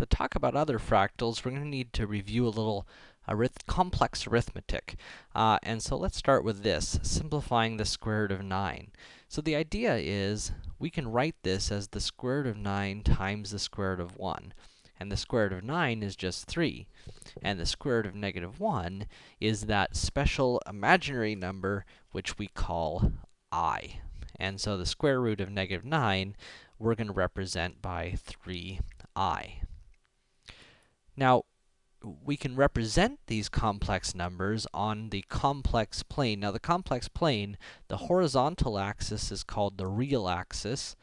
To talk about other fractals, we're going to need to review a little arith complex arithmetic. Uh, and so let's start with this, simplifying the square root of 9. So the idea is, we can write this as the square root of 9 times the square root of 1. And the square root of 9 is just 3. And the square root of negative 1 is that special imaginary number which we call i. And so the square root of negative 9, we're going to represent by 3i. Now, we can represent these complex numbers on the complex plane. Now, the complex plane, the horizontal axis is called the real axis,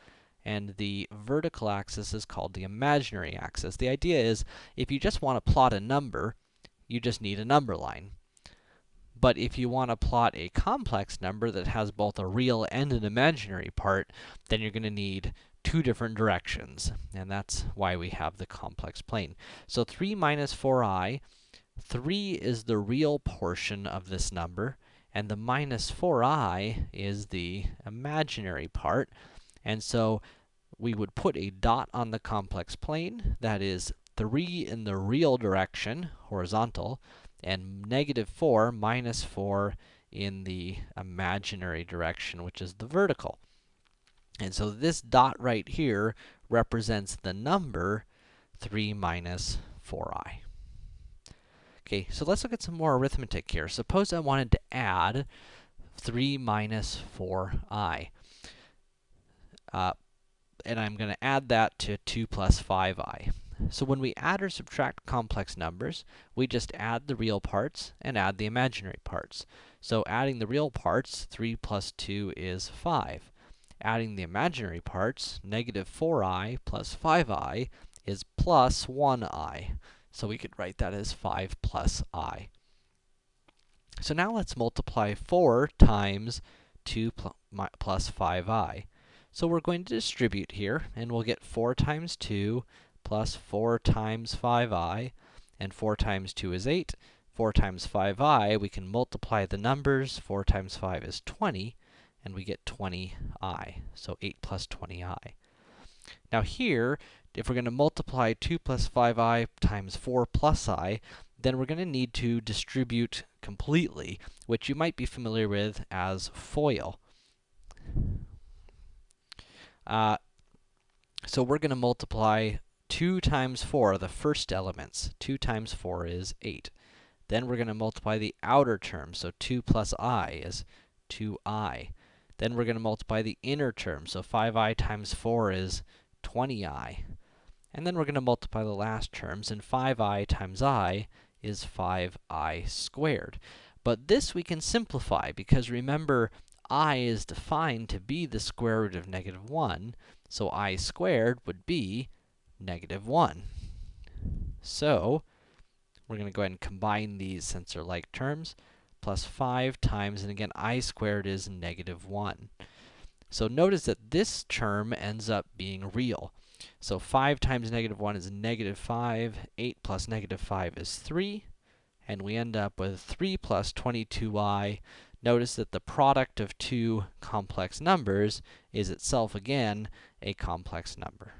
and the vertical axis is called the imaginary axis. The idea is, if you just want to plot a number, you just need a number line. But if you want to plot a complex number that has both a real and an imaginary part, then you're going to need two different directions, and that's why we have the complex plane. So 3 minus 4i, 3 is the real portion of this number, and the minus 4i is the imaginary part. And so we would put a dot on the complex plane, that is 3 in the real direction, horizontal, and negative 4 minus 4 in the imaginary direction, which is the vertical. And so this dot right here represents the number 3 minus 4i. Okay, so let's look at some more arithmetic here. Suppose I wanted to add 3 minus 4i. Uh, and I'm going to add that to 2 plus 5i. So when we add or subtract complex numbers, we just add the real parts and add the imaginary parts. So adding the real parts, 3 plus 2 is 5. Adding the imaginary parts, negative 4i plus 5i is plus 1i. So we could write that as 5 plus i. So now let's multiply 4 times 2 pl plus 5i. So we're going to distribute here, and we'll get 4 times 2 plus 4 times 5i, and 4 times 2 is 8. 4 times 5i, we can multiply the numbers. 4 times 5 is 20, and we get 20i. So 8 plus 20i. Now here, if we're going to multiply 2 plus 5i times 4 plus i, then we're going to need to distribute completely, which you might be familiar with as FOIL. Uh, so we're going to multiply 2 times 4 the first elements. 2 times 4 is 8. Then we're going to multiply the outer term, so 2 plus i is 2i. Then we're going to multiply the inner term. So 5i times 4 is 20i. And then we're going to multiply the last terms, and 5i times i is 5i squared. But this we can simplify, because remember, i is defined to be the square root of negative 1, so i squared would be negative 1. So, we're going to go ahead and combine these since they're like terms plus 5 times, and again, i squared is negative 1. So notice that this term ends up being real. So 5 times negative 1 is negative 5, 8 plus negative 5 is 3, and we end up with 3 plus 22i. Notice that the product of two complex numbers is itself, again, a complex number.